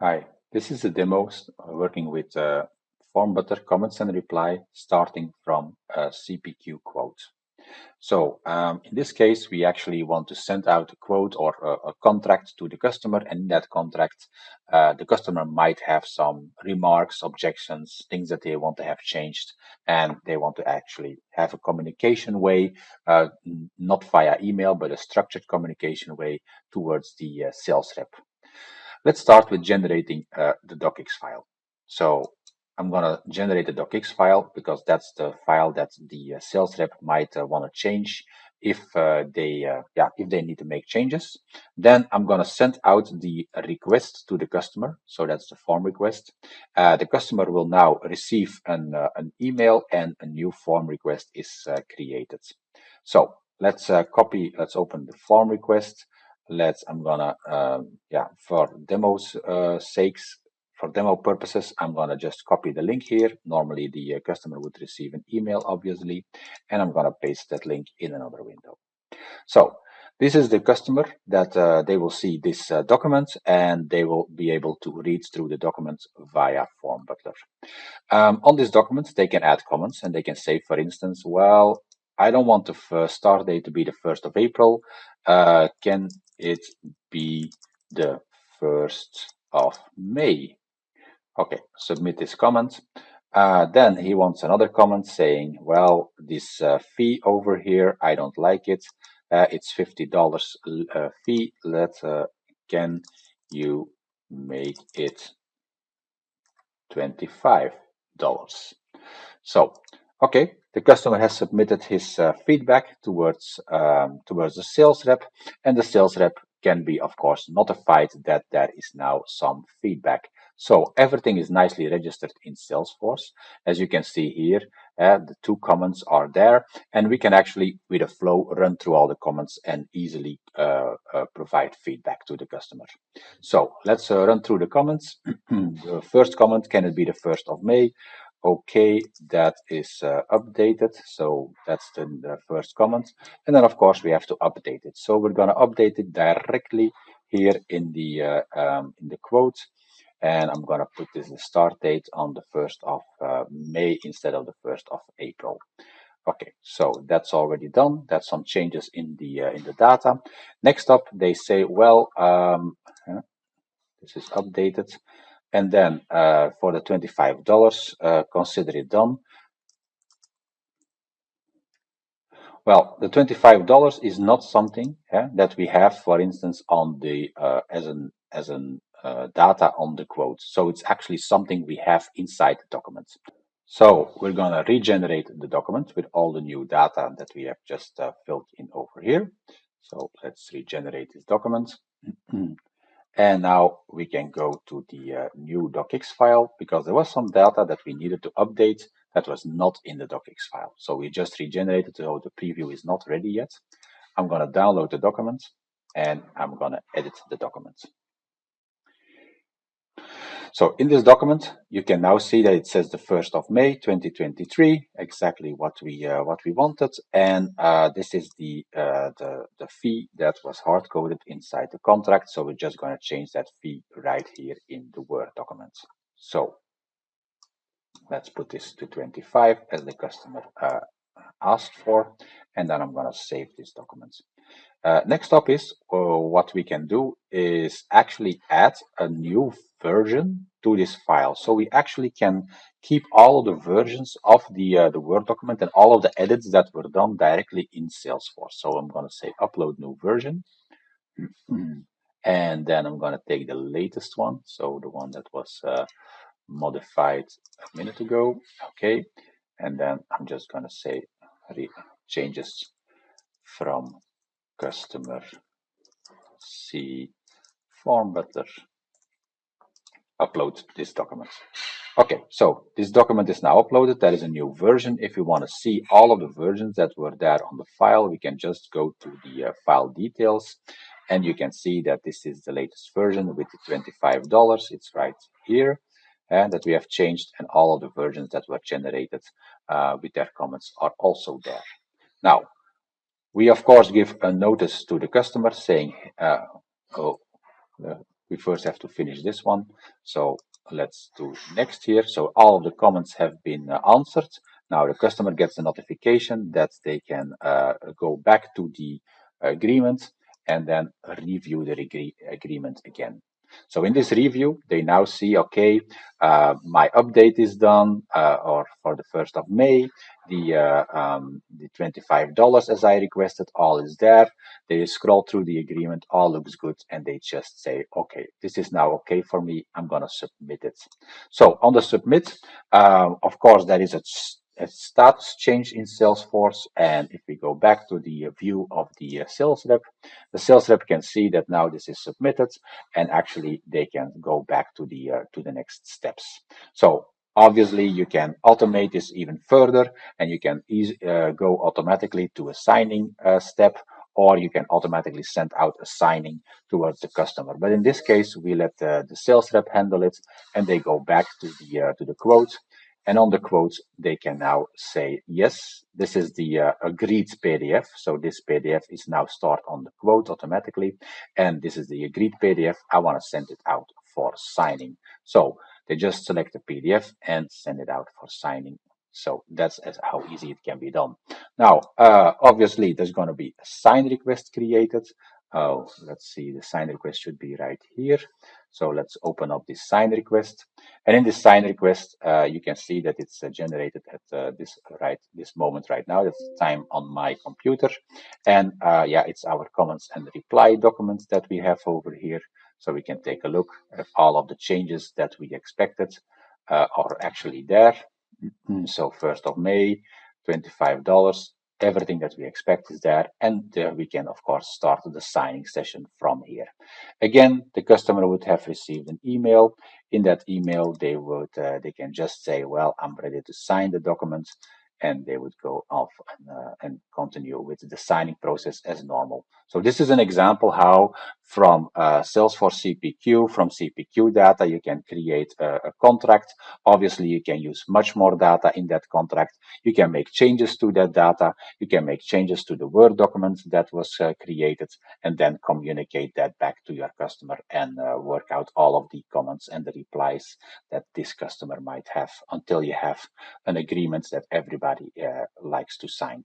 Hi, this is a demo uh, working with uh, form butler comments and reply starting from a CPQ quote. So um, in this case, we actually want to send out a quote or a, a contract to the customer. And in that contract, uh, the customer might have some remarks, objections, things that they want to have changed. And they want to actually have a communication way, uh, not via email, but a structured communication way towards the uh, sales rep. Let's start with generating uh, the docx file. So I'm going to generate the docx file because that's the file that the uh, sales rep might uh, want to change if uh, they uh, yeah if they need to make changes. Then I'm going to send out the request to the customer. So that's the form request. Uh, the customer will now receive an, an email and a new form request is created. So let's copy, let's open the form request let's i'm gonna um, yeah for demos uh, sakes for demo purposes i'm gonna just copy the link here. Normally the uh, customer would receive an email obviously and i'm gonna paste that link in another window. So this is the customer that uh, they will see this uh, document and they will be able to read through the document via form butler. Um, on this document they can add comments and they can say for instance well I don't want the start date to be the 1st of April. Uh, can it be the 1st of May? Okay, submit this comment. Uh, then he wants another comment saying, well, this uh, fee over here, I don't like it. Uh, it's $50 uh, fee. Let uh, can you make it $25? So Okay, the customer has submitted his uh, feedback towards um, towards the sales rep, and the sales rep can be, of course, notified that there is now some feedback. So everything is nicely registered in Salesforce. As you can see here, uh, the two comments are there, and we can actually, with a flow, run through all the comments and easily uh, uh, provide feedback to the customer. So let's uh, run through the comments. the first comment, can it be the 1st of May? Okay that is uh, updated. So that's the, the, first comment. And then of course we have to update it. So we're going to update it directly here in the uh, um, in the quote. And I'm going to put this start date on the 1st of uh, May instead of the 1st of April. Okay so that's already done. That's some changes in the uh, in the data. Next up they say well um, this is updated and then uh, for the $25, uh, consider it done. Well, the $25 is not something yeah, that we have, for instance, on the uh, as an as an uh, data on the quote. So it's actually something we have inside the document. So we're going to regenerate the document with all the new data that we have just uh, filled in over here. So let's regenerate this document. And now we can go to the uh, new docx file because there was some data that we needed to update that was not in the docx file. So we just regenerated, so the preview is not ready yet. I'm going to download the document and I'm going to edit the document. So in this document, you can now see that it says the 1st of May 2023, exactly what we uh, what we wanted. And uh, this is the, uh, the, the fee that was hard coded inside the contract. So we're just going to change that fee right here in the Word document. So let's put this to 25 as the customer uh, asked for. And then I'm going to save this document. Uh, next up is uh, what we can do is actually add a new version to this file. So we actually can keep all of the versions of the, uh, the Word document and all of the edits that were done directly in Salesforce. So I'm going to say upload new version. and then I'm going to take the latest one. So the one that was uh, modified a minute ago. Okay. And then I'm just going to say changes from customer C form butler upload this document. Okay, so this document is now uploaded. That is a new version. If you want to see all of the versions that were there on the file, we can just go to the uh, file details and you can see that this is the latest version with the $25. It's right here and that we have changed and all of the versions that were generated uh, with their comments are also there. Now, we of course give a notice to the customer saying, uh, oh, we first have to finish this one. So let's do next here. So all the comments have been uh, answered. Now the customer gets a notification that they can uh, go back to the agreement and then review the agree agreement again. So in this review, they now see, okay, uh, my update is done, uh, or for the 1st of May, the, uh, um, the $25 as I requested, all is there. They scroll through the agreement, all looks good, and they just say, okay, this is now okay for me, I'm gonna submit it. So on the submit, uh, of course, there is a a status change in Salesforce. And if we go back to the view of the uh, sales rep, the sales rep can see that now this is submitted and actually they can go back to the, uh, to the next steps. So obviously you can automate this even further and you can easy, uh, go automatically to a signing uh, step or you can automatically send out a signing towards the customer. But in this case, we let the sales rep handle it and they go back to the, uh, to the quote and on the quotes, they can now say, yes, this is the uh, agreed PDF. So this PDF is now stored on the quote automatically. And this is the agreed PDF. I want to send it out for signing. So they just select the PDF and send it out for signing. So that's how easy it can be done. Now, uh, obviously, there's going to be a sign request created. Oh, let's see, the sign request should be right here. So let's open up this sign request. And in this sign request, uh, you can see that it's uh, generated at uh, this right this moment right now. That's time on my computer. And uh, yeah, it's our comments and reply documents that we have over here. So we can take a look at all of the changes that we expected uh, are actually there. So 1st of May, $25 everything that we expect is there and there we can of course start the signing session from here again the customer would have received an email in that email they would uh, they can just say well i'm ready to sign the document and they would go off and, uh, and, continue with the signing process as normal. So this is an example how from uh, Salesforce CPQ, from CPQ data, you can create a, a, contract. Obviously, you can use much more data in that contract. You can make changes to that data. You can make changes to the Word document that was uh, created and then communicate that back to your customer and uh, work out all of the comments and the replies that this customer might have until you have an agreement that everybody uh, likes to sign.